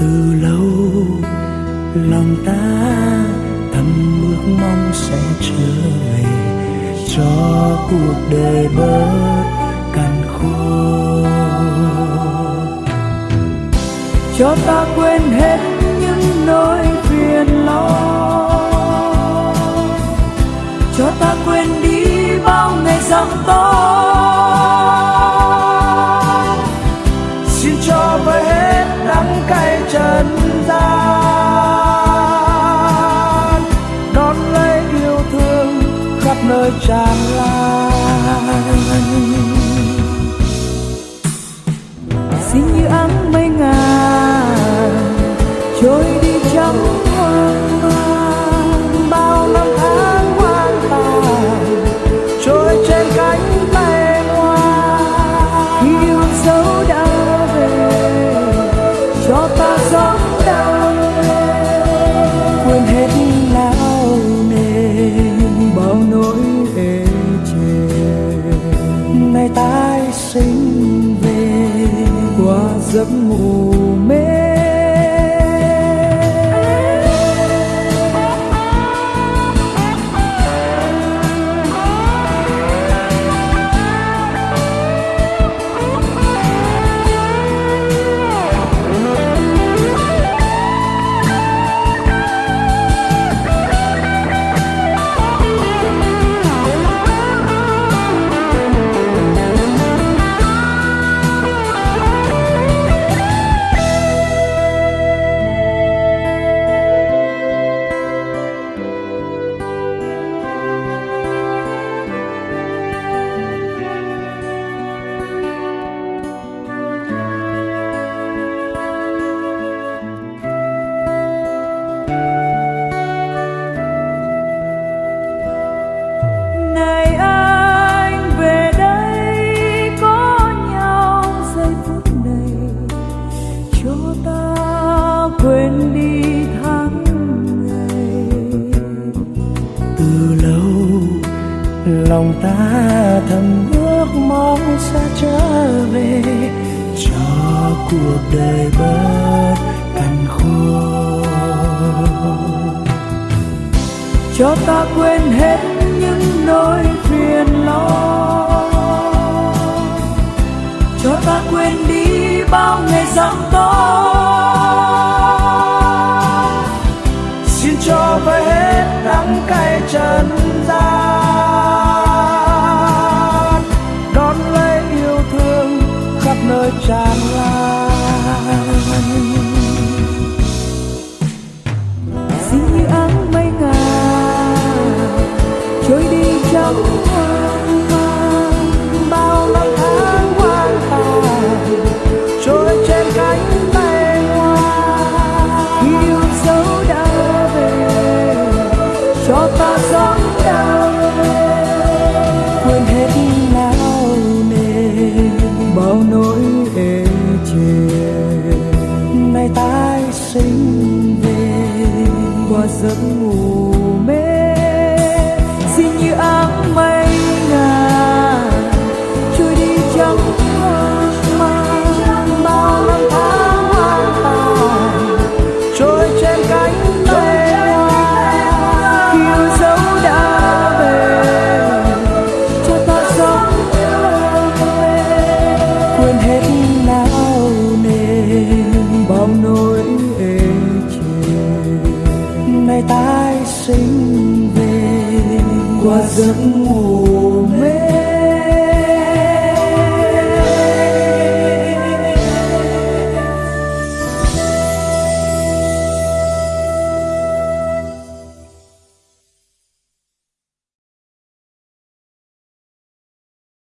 từ lâu, lòng ta thầm ước mong sẽ trở về cho cuộc đời bớt cằn khô cho ta quên hết những nỗi phiền lo, cho ta quên đi bao ngày giằng to. Xin cho về hết đắng cay trần gian đón lấy yêu thương khắp nơi tràn lan. Ngày tái sinh về qua giấc ngủ. Lòng ta thầm ước mong sẽ trở về cho cuộc đời bớt cằn khô cho ta quên hết khắp tràn lan. Xin như áng mây ngà trôi đi trong hoang mang quên hết não nề, bao nỗi ê chề. Ngày tái sinh về, qua giấc ngủ